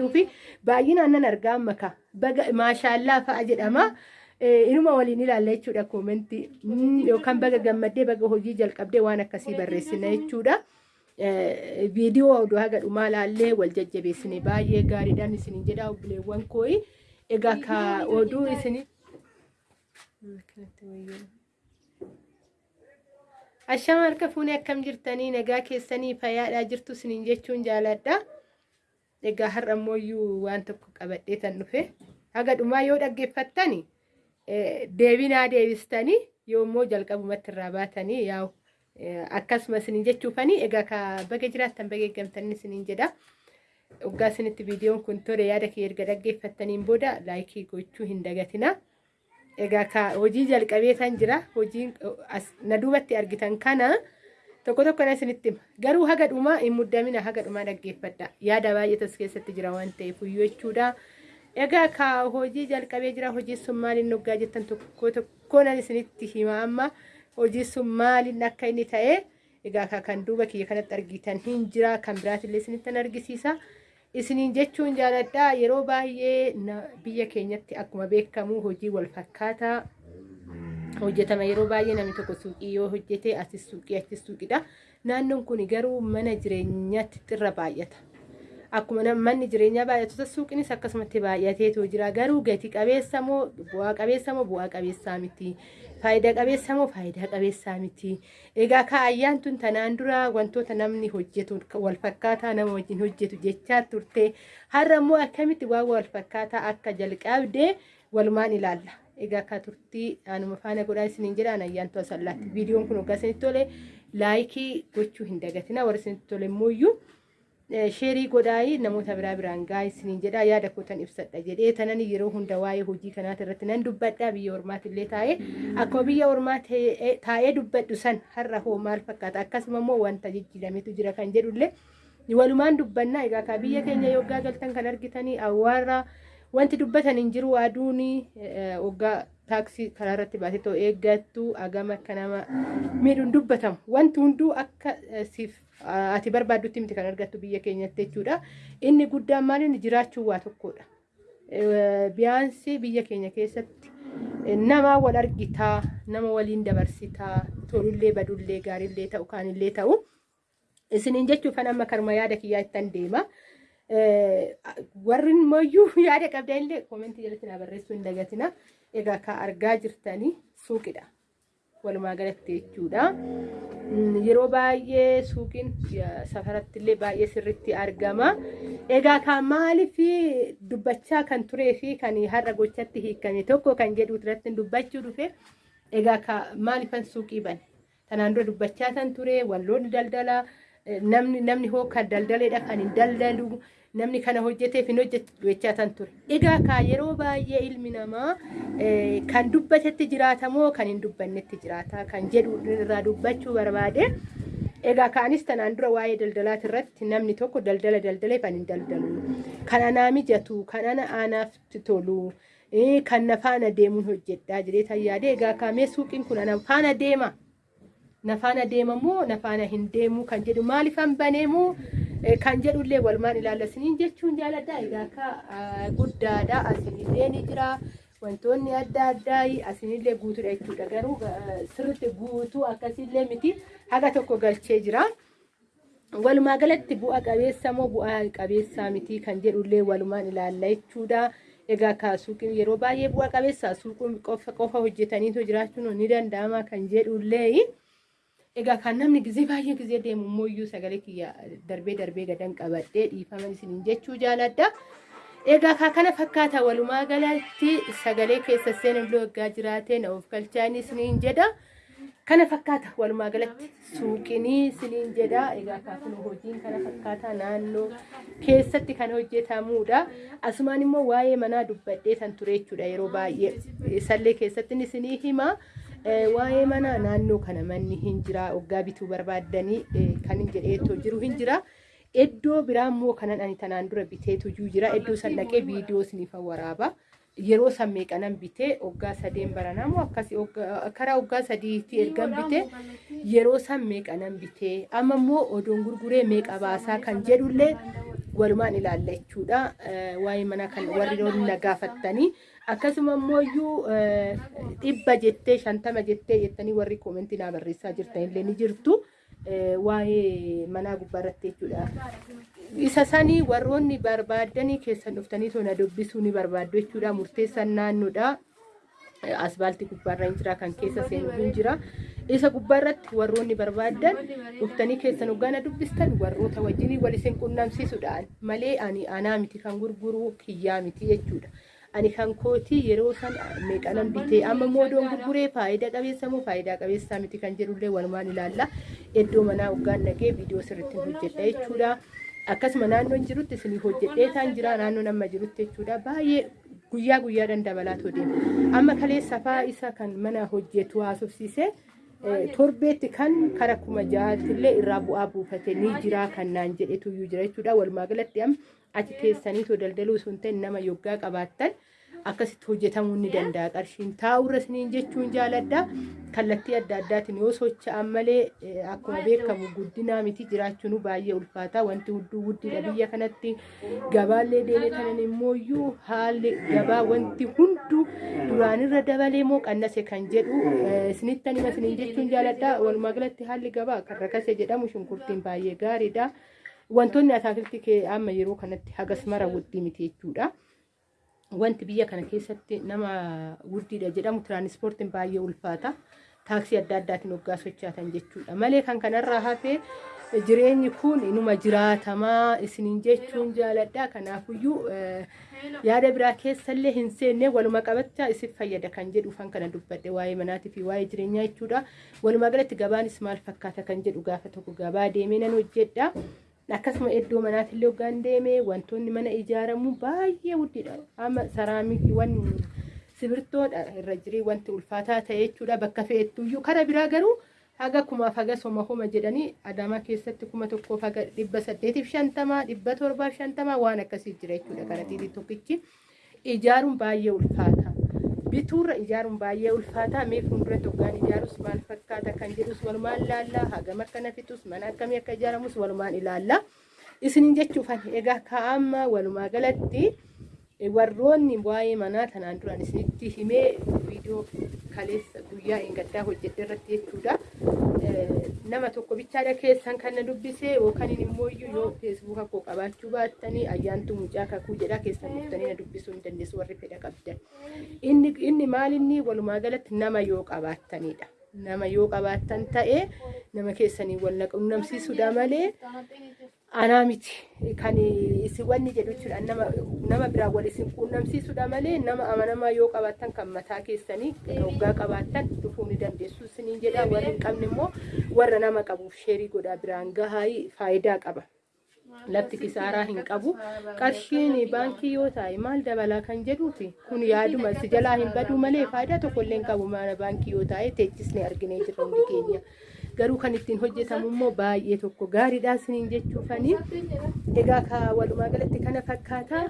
jedhuufi baay'inaan nan argaa maka maashaallaa fa'a jedhama. Inuma waliin ilaalla jechuudha koomentii yookaan baga gammaddee baga hojii jalqabdee waan akkasii barreessina jechuudha. Viidiyoo oduu haga dhumaa laallee wal jajjabeessine baay'ee gaariidhaan isiniin jedha obboleewwan kooyi. Egaa ka oduu isinii. Ashama harka fuunee akkam jirtanii nagaa keessanii fayyaadhaa jirtu isiniin jechuun jaaladha. Egaa har'a ammoo waan tokko qabadhee tan dhufe haga dhumaa yoo dhaggeeffattani deebinaa deebistanii yoo immoo jalqabumatti irraa baatanii yaa'u akkasuma isiniin jechuufanii egaa ka baga jiraattan baga eeggamtanii isiniin jedha. Waggaa isinitti viidiyoon kun tole yaada kee erga dhaggeeffattaniin booda laayikii gochuu hin dagatina. Egaa hojii jalqabee tan jira hojiin na duubatti argitan kana tokko tokko na isinitti garuu haga dhumaa hin muddamina haga dhumaa dhaggeeffadha. Yaada baay'eetas keessatti jira waan ta'eef iyyuu jechuudha. Egaa ka hojii jalqabee jira hojii sun maaliin hoggaa jettan tokko tokko nan isinitti hima amma hojii sun maaliin akka inni ta'e egaa ka kan duuba kiyya kanatti argitan hin jira. Kan biraatillee isinittan argisiisa. Isiniin jechuun jaaladha. Yeroo baay'ee biyya keenyatti akkuma beekamu hojii wal fakkaataa hojjetama yeroo baay'ee namni tokko suuqii yoo hojjete asis suuqii achis suuqidha. Naannoon kun garuu mana jireenyaatti xirra baay'ata. Akkuma manni jireenyaa baay'atu suuqinis akkasumatti baay'ateetu jira garuu gati qabeessa moo bu'aa qabeessa moo bu'aa qabeessaa miti. Faayidaa qabeessa moo faayidaa qabeessaa miti. Egaa ka ayyaantun tanaan dura wantoota namni hojjetu wal fakkaataa nama wajjin hojjetu jechaa turte har'a immoo akkamitti waan wal fakkaataa akka jalqabde walumaan ilaalla. Egaa ka turtii anuma faana godhaa isiniin jedhaan ayyaantu asallaatti. Viidiyoon kun hoggaa isinitti tole laayikii gochuu hin dagatina warra isinitti tole immoo sheerii godhaayi namoota biraa biraan gaa isiniin jedha yaada kootan ibsadha jedhee tanan yeroo hunda waa'ee hojii kanaati irratti nan dubbadha. Biyya ormaatillee taa'ee akkuma biyya ormaa taa'ee dubbadhu san har'a hoo maal fakkaata? Akkasuma immoo wanta jijjiirametu jira kan jedhullee walumaan dubbannaa egaa ka biyya keenya yoggaa galtan kan argitanii awwaarra wanti dubbatan hin jiru aduun hoggaa taaksii karaa irratti baatee ta'u eeggattu agama akka nama miidhuun dubbatamu wanti hunduu akka siif ati barbaaddutti miti kan argattu biyya keenyatti jechuudha. Inni guddaan maaliin jiraachuu waa tokkodha. Biyyaansi biyya keenya keessatti nama wal argitaa, nama waliin dabarsitaa, tolullee badullee gaarillee ta'u kaanillee ta'u. Isiniin jechuuf kan amma karma yaada kiyyaa ittan deema. Warri immoo yaada qabdanillee koomentii jalatti na barreessuu hin dagatina. Egaa ka argaa jirtanii suuqidha. walumaa galatti jechuudha. Yeroo baay'ee suuqiin safaratti illee baay'ee sirriitti argama. Egaa kan maaliif dubbachaa kan turee fi kan har'a gochatti hiikame tokko kan jedhu irratti dubbachuu dhufe egaa maalifan suuqii bane. Tanaan dura dubbachaa kan ture walloonni daldala namni namni hoo kan daldaleedha kan hin daldalu namni kana hojjeteef hin hojjetu jechaa kan ture. Egaa ka yeroo baay'ee ilmi namaa kan dubbatetti jiraata moo kan hin dubbannetti jiraata kan jedhu irraa dubbachuu barbaade. Egaa kaanis tanaan dura waa'ee daldalaati irratti namni tokko daldala daldalee kan hin daldalu. Kan anaa mijatu, kan ana aanaaf tolu, kan na faana deemuun hojjedhaa jedhee tan yaade egaa kaamee suuqiin kun ana faana deema. Na faana deema moo na faana hin deemu kan jedhu maaliifan baneemu kan jedhullee walumaan ilaallasiniin jechuun jaaladha. Egaa akka guddaadha asinillee ni jira. Wantoonni adda addaa asinillee guutuudha jechuudha. Garuu sirriitti guutuu akkasiillee miti haga tokko galchee jira. Walumaa galatti bu'a qabeessa moo bu'a qabeessaa miti kan jedhullee walumaan ilaalla jechuudha. Egaa ka suuqiin yeroo baay'ee bu'a qabeessa suuqiin qofa qofa hojjetaniitu jiraachuun ni danda'ama kan jedhullee. Egaa kan namni gizee baay'ee gizee deemu immoo sagalee kiyya darbee darbee gadan qabadhee dhiifaman isiniin jechuu jaaladha. Egaa ka kana fakkaata walumaa galatti sagalee keessa seenullee waggaa jiraatee na of galchaanii isiniin jedha. Kana fakkaata walumaa galatti suuqinii isiniin jedha. Egaa kaafin hojiin kana fakkaata naannoo keessatti kan hojjetamudha. Asumaan immoo waa'ee manaa dubbadhee kan ture jechuudha yeroo baay'ee sallee keessatti isinii hima. Waa'ee mana naannoo kana manni hin jira waggaa bituu barbaaddanii kan hin jedheetoo jiru hin jira. Iddoo biraa immoo kanan ani tanaan dura biteetu jira. Iddoo san dhaqee viidiyoo isiniif waraaba. Yeroo san meeqanan bitee waggaa sadeen baranaa moo akkasii karaa waggaa sadiitti ergan bitee yeroo san meeqanan bitee amma immoo odoon gurguree meeqa baasaa kan jedhullee walumaan ilaalla jechuudha. Waa'ee mana kan warri na gaafattanii akkasuma immoo iyyuu dhibba jettee shantama jettee jettanii warri koomentii naa barreessaa jirtan illee ni jirtu. Waa'ee manaa gubbaarratti jechuudha. Isa sanii warroonni barbaadanii keessan dhuftanii tona dubbisuu ni barbaaddu jechuudha. Murteessaan naannoodha. Asbaaltii gubbaarra hin jira kan keessa seenu hin jira. Isa gubbaarratti warroonni barbaadan dhuftanii keessan hoggaana dubbistan warroota wajjin wal isin qunnamsiisuudhaan malee ani anaa miti kan gurguru kiyyaa miti jechuudha. Ani kan kootii yeroo san meeqanan bitee amma moodoon gurguree faayidaa qabeessa moo faayidaa qabeessaa miti kan jedhullee walumaan ilaalla. Iddoo manaa hoggaan dhagee viidiyoo sirriitti hojjedha jechuudha. Akkasuma naannoon jirutti isin hojjedhee taan jira naannoon amma jirutti jechuudha. Baay'ee guyyaa guyyaadhaan dabalaatu deema. Amma kalee safaa isa kan mana hojjetu haasofsiisee torbeetti kan kara kuma ja'aatillee irraa bu'aa buufate ni jira kan naan jedhetu iyyuu jira jechuudha. Walumaa galatti amma achi teessaniitoo daldaluu sun ta'e nama yoggaa qabaattan akkasitti hojjetamuu ni danda'a. Qarshiin taa'urra isiniin jechuun jaaladha. Kallattii adda addaatiin yoo socho'an malee akkuma beekamu guddinaa miti jiraachuun baay'ee ulfaata. Wanti hudduu guddina biyya kanatti gabaallee deemee kanan immoo iyyuu haalli gabaa wanti hunduu duraanirra dabalee moo qannase kan jedhu isinittan hima isiniin jechuun jaaladha. Walumaa galatti haalli gabaa kan rakase jedhamu shunkurtiin baay'ee gaariidha. Wantoonni ataakiltii amma yeroo kanatti hagas mara wuddii miti jechuudha. Wanti biyya kana keessatti nama wuddiidha jedhamu tiraanispoortiin baay'ee ulfaata. Taaksii adda addaatiin hoggaa sochaatan jechuudha. Malee kan kanarraa hafee jireenyi kun inuma jiraatamaa isiniin jechuun jaaladha. Kanaafuyyuu yaada biraa keessallee hin seenne waluma qabachaa isin fayyada kan jedhu kan kana dubbadhe waa'ee manaatii fi waa'ee jireenyaa jechuudha. Walumaa galatti gabaanis maal fakkaata kan jedhu gaafa tokko gabaa deemee nan hojjedha. Akkasuma iddoo manaatillee hoggaan deeme wantoonni mana ijaaramu baay'ee guddiidha. Amma saraamikiiwwan sibirtoodha irra jirii wanti ulfaataa ta'e jechuudha. Bakka fe'ettuyyuu kara biraa garuu haga kumaaf haga soma homa jedhanii adamaa keessatti kuma tokkoof haga dhibba saddeetiif shantamaa dhibba torbaaf shantamaa waan akkasii jira jechuudha. Karaxiitii tokkichi ijaaruun baay'ee ulfaata. Bituurra ijaaruun baay'ee ulfaataa mee fuulduratti hoggaan ijaarus maal fakkaata kan jedhus walumaan ilaalla hagam akka nafitus mana akkamii akka ijaaramus walumaan ilaalla isiniin jechuufan egaa ka'amma walumaa galatti warroonni waa'ee manaa tanaan duraan isinitti himee viidiyoo kaleessa guyyaa eeggaddaa hojjedhe irratti jechuudha. Nama tokko bichaadha keessan kan na dubbisee yookaan immoo yoo feesbuuka koo qabaachuu baattanii ayyaantu mucaa kakuu jedha keessan dhuftanii na dubbisuu hin dandeessu warri fedha qabdan. Inni inni maalinni walumaa galatti nama yoo qabaattanidha. Nama yoo qabaattan ta'ee nama keessanii wal qunnamsiisuudha malee anaa miti kan isin wanni jedhu jechuudha nama nama biraa wal isin quunnamsiisuudha malee nama amanamaa yoo qabaattan kan mataa keessanii hoggaa qabaattan dhufuu ni dandeessu isiniin jedha warri hin qabne immoo warra nama qabuuf sheerii godhaa biraan gahaa faayidaa qaba. Lafti kisaaraa hin qabu. Qarshiin baankii yoo taa'e maal dabalaa kan jedhuufi kun yaaduma si jalaa hin baduu malee faayidaa tokko illee hin qabu mana baankii yoo taa'e teechisnee arginee jirra hundi keenya. Garuu kan ittiin hojjetamu immoo baay'ee tokko gaariidha isiniin jechuufanii egaa ka walumaa galatti kana fakkaata.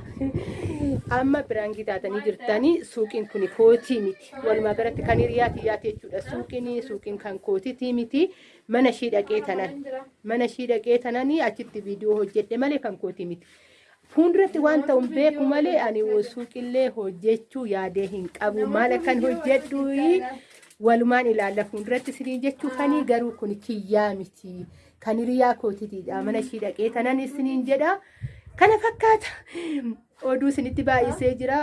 Amma biraangii taatanii jirtanii suuqiin kun kootii miti. Walumaa galatti kan hiriyaa kiyyaati jechuudha. Suuqiin suuqiin kan kootitii miti. Mana ishii dhaqee tanan. Mana ishii dhaqee tananii achitti viidiyoo hojjedhe malee kan kootii miti. Fuulduratti waan ta'u beeku malee ani suuqillee hojjechuu yaadee hin qabu. Maal akkan hojjedhu walumaan ilaalla fuulduratti isiniin jechuufanii garuu kun kiyyaa miti. Kan hiriyaa kootitiidha mana ishii dhaqee tanan isiniin jedha. Kana fakkaata. Oduu isinitti baay'isee jira.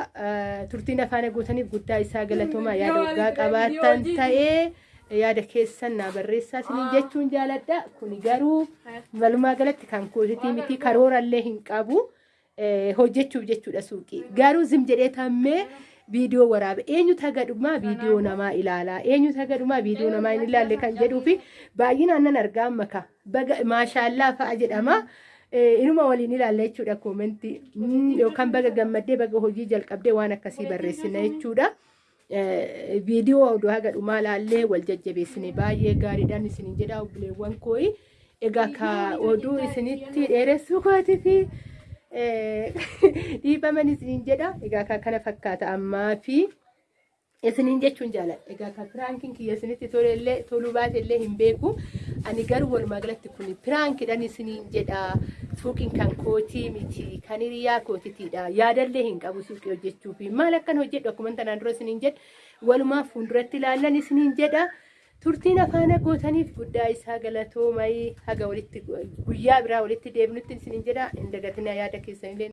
Turtiin afaan guutaniif guddaa isaa galatoomaa yaada waggaa qabaattan ta'ee yaada keessan naa barreessaa isiniin jechuun jaaladha. Kun garuu walumaa galatti kan kootitii miti karoorallee hin qabu. Hojjechuuf jechuudha suuqii. Garuu zim jedhee tammee. Viidiyoo waraabe eenyutu hagadhumaa viidiyoo namaa ilaalaa eenyutu hagadhumaa viidiyoo namaa hin ilaalle kan jedhuu fi baay'inaan nan argaa maka. Maashaallaa fa'a jedhama. Inuma waliin ilaalla jechuudha koomentii yookaan baga gammaddee baga hojii jalqabdee waan akkasii barreessina jechuudha. Viidiyoo oduu hagadhumaa ilaallee wal jajjabeessine baay'ee gaariidhaan isiniin jedha obboleewwan kooyi. Egaa ka oduu isinitti dheeressuu kooti fi dhiifaman isiniin jedha. Egaa kana fakkaata. Ammaa fi isiniin jechuun jaaladha. Egaa kan firaankiin kiyya isinitti tolellee toluu baatellee hin beeku. ani garuu walumaa galatti kun piraankidhaan isiniin jedha. Suuqiin kan kootii miti kan hiriyaa kootitiidha. Yaadallee hin qabu suuqii hojjechuuf maal akkan hojjedhu akkuma tanaan dura isiniin jedha walumaa fuulduratti ilaallan isiniin jedha turtiin afaana gootaniif guddaa isaa galatoomai haga walitti guyyaa biraa walitti deebinutti isiniin jedha hin dagatina yaada keessanillee